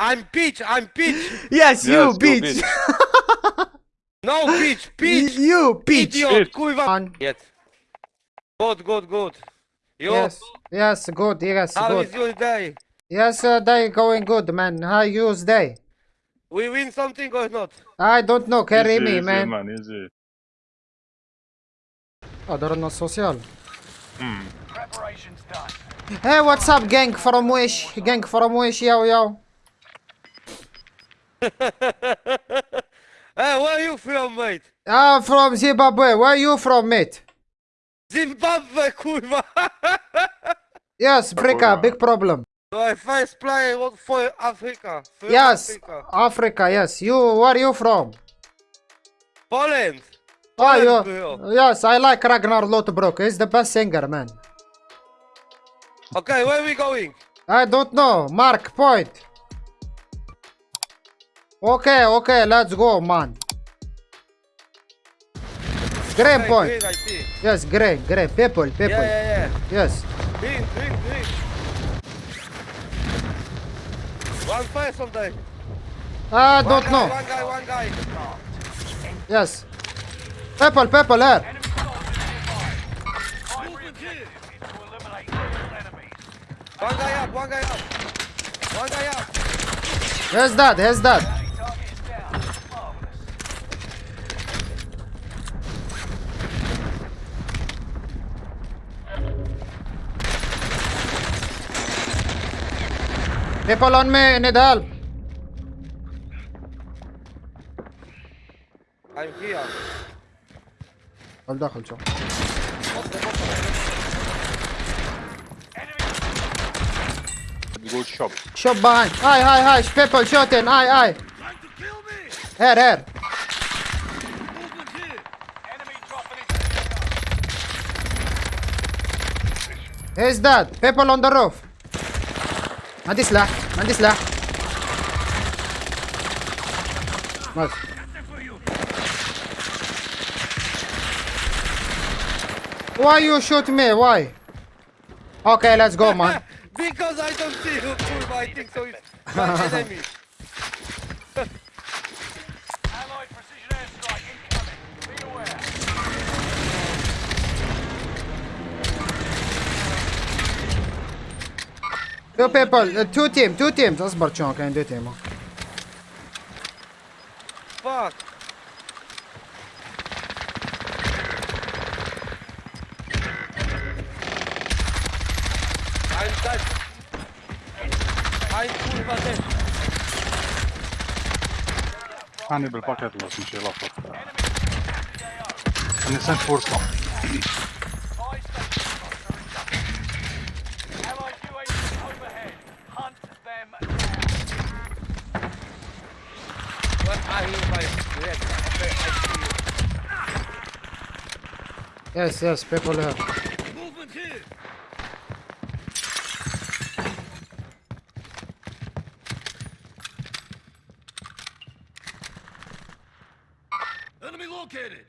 I'm Peach, I'm Peach. Yes, you Yes, go bitch. bitch. No, Peach, Peach. you bitch. Idiot, Peach. kuiva. Yet. Good, good, good. You? Yes, yes, good, yes, How good. is your day? Yes, uh, day going good, man. How yours day? We win something or not? I don't know, carry Easy, me, easy, man. man, easy. Adorno social. Hmm. Preparation's done. Hey, what's up, gang from Wish? Gang from Wish, yo, yo. Hey, where are you from, mate? I'm from Zimbabwe. Where are you from, mate? Zimbabwe, kurwa. Yes, Brika, Kurwa. big problem. So My first play was for Africa. For Yes, Africa. Africa, yes. You, where are you from? Poland. Oh, Poland, you, bro. yes, I like Ragnar Lothbrok. He's the best singer, man. Okay, where we going? I don't know. Mark point. Okay, okay, let's go, man. Green point. green, I see. Yes, green, green. People, people. Yeah, yeah, yeah. Yes. Green, green, green. One person there. I don't guy, know. One guy, one guy. Yes. People, people here. Eh? Enemy soldiers nearby. Primary objective is to eliminate all enemies. One guy up, one guy up. One guy up. Here's that, here's that. Bounty target is down. Marvelous. People on me, need help. I'm here. دخل داخل شو. Good shop. Shot behind. Hi, hi, hi. People shooting. Hi, hi. Here, here. Enemy dropping into the Here's that. People on the roof. ما عندي سلاح ما عندي سلاح بس Why you shoot me? Why? Okay, let's go, man. because I don't see who kurwa, I think so it's my enemy. Two people, uh, two team, two teams. اصبر شلون كاين دو تيم Fuck. I'm dead. I'm kurwa dead. هاني بالباكيت بس مش يلخبط انا سنت فرصة Yes, yes, people here. Movement here. Enemy located.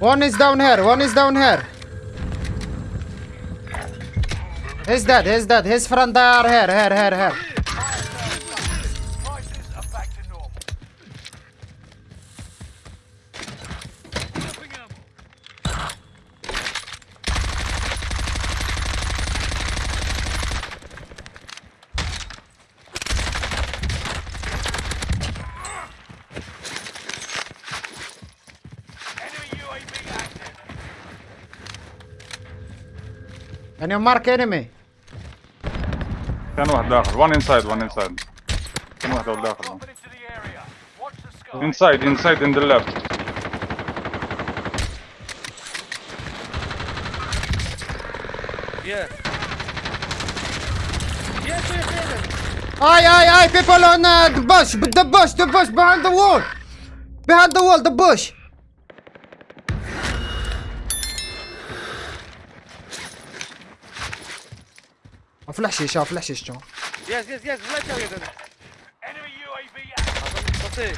One is down here, one is down here. He's dead, he's dead. His friend they are here, here, here, here. Prices are back to normal. Dropping ammo. Enemy UAV active. Can you mark enemy? كان واحد داخل one inside one inside كان واحد أول داخل Dropping into the area. Watch the sky. inside inside in the left Yeah. Yes, yes, yes. Aye, aye, aye, people on uh, the bush, but the bush, the bush, behind the wall. Behind the wall, the bush. في الحشيش ها في الحشيش تو ياس ياس ياس بلا تاوي هذا انمي يو اي بي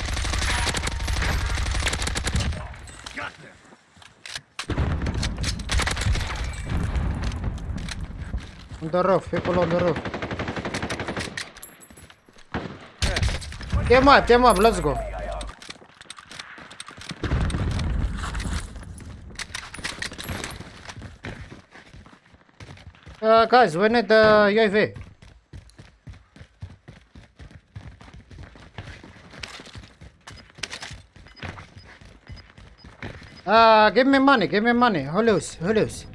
On the roof, people on the roof. Yeah. Team up, team up, let's go. Uh, guys, we need the UAV. Uh, give me money, give me money. هلوس هلوس.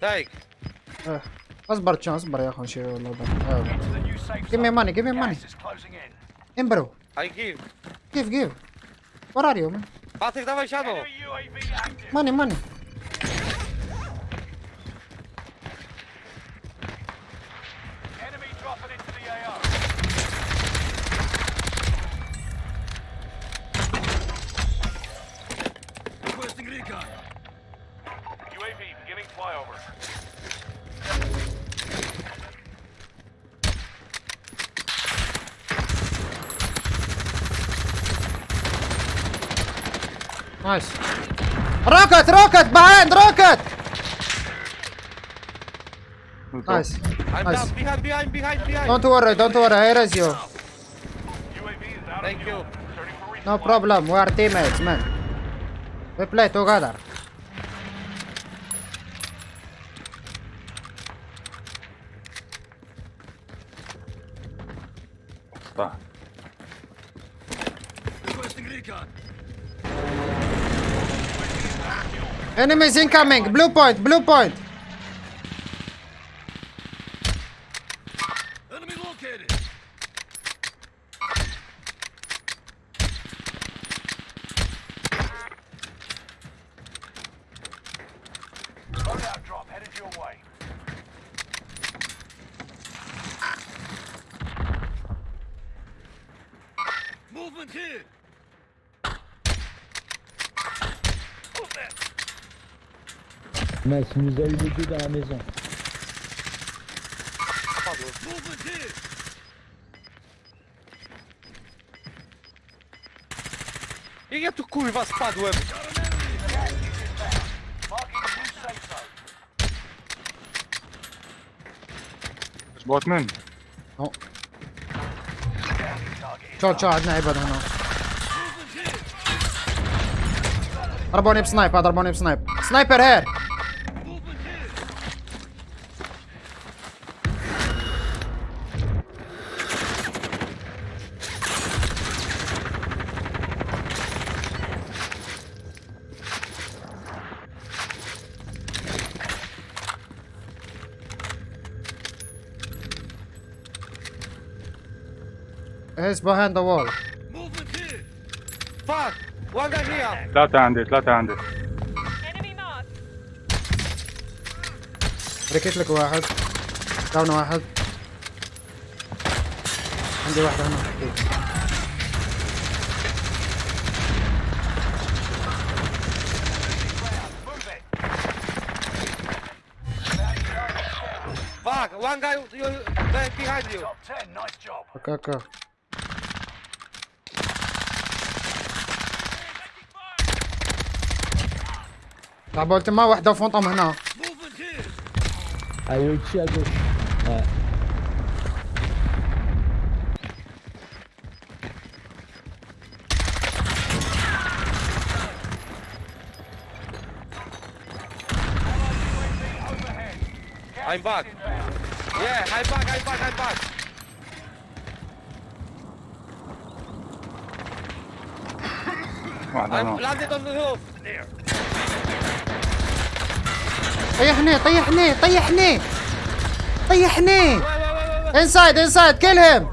Take. Uh, اصبر تشون اصبر يا اخو نشيل الموضوع. آه. To the new safe Give me zone. money, give me money. Gas is closing in. امبرو I give. give give. Where are you man? Patryk, dawaj siano. Enemy UAV active. Money money. Nice. Rocket rocket behind rocket. Nice. I'm Nice. down. Behind, behind, behind, behind. Don't worry, don't worry. I raise you. UAV is out Thank of you. fuel. Searching for resupply. No problem. We are teammates, man. We play together. صح Enemies incoming. Blue point. Blue point. Mec, il nous a eu les deux dans la maison. Jak ja tu kurwa spadłem? Botman. No. Čo, čo, najebať, no. Arbonip snipe, arbonip snipe. Sniper here! He's behind the wall. Fuck! One guy here! ثلاثة عندي ثلاثة عندي Enemy marked. ركيت لك واحد داون واحد عندي واحد هنا Move it. Fuck! One guy you, back behind you! Top 10. Nice job. اوكي اوكي لعبوا ما واحدة فونطم هنا Ah oui, ici à gauche. Ouais. I'm back! Yeah, I'm back, I'm back, I'm back! واحد I'm هنا landed on the roof! طيحني طيحني طيحني. طيحني. انسايد انسايد كلهم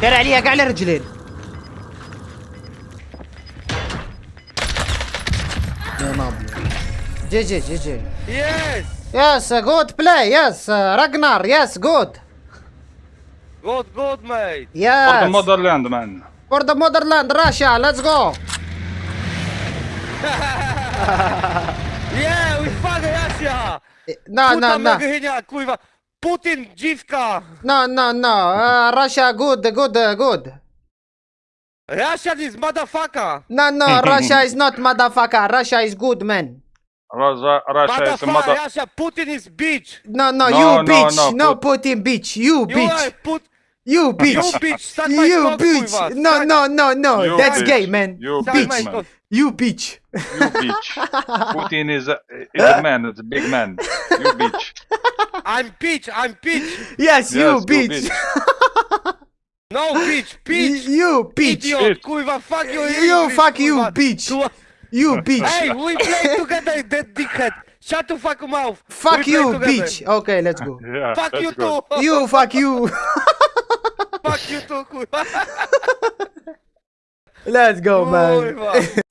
دير عليها قاع على رجلين. جي جي جي جي. يس يس جود بلاي يس راجنار يس جود جود جود ميت يس فور ذا ماذرلاند مان فور ذا ماذرلاند راشا ليتس جو yeah, we fucking Russia! No, Puta no, no. Moghynia, kurwa. Putin, dziwka! No, no, no. Russia, good, good, good. Russia is motherfucker! No, no, Russia is not motherfucker. Russia is good, man. Russia, Russia is motherfucker. Russia, Putin is bitch! No, no, no you no, bitch. No, no Putin bitch. You, you bitch. Are put you You bitch. bitch. Suck my You cock, bitch. No, no, no, no. You That's bitch. gay, man. You suck bitch, man. You bitch. You bitch. Putin is a, is a man. It's a big man. You bitch. I'm bitch. I'm bitch. Yes, you Yes, bitch. No bitch. Bitch. You bitch. Idiot. Bitch. Fuck you. You English, fuck you, bitch. You bitch. Hey, we play together, that dickhead. Shut the fuck mouth. Fuck We you, bitch. Okay, let's go. Yeah. Fuck you go. too. You fuck you. Fuck you kurwa. Let's go, man. Kurwa.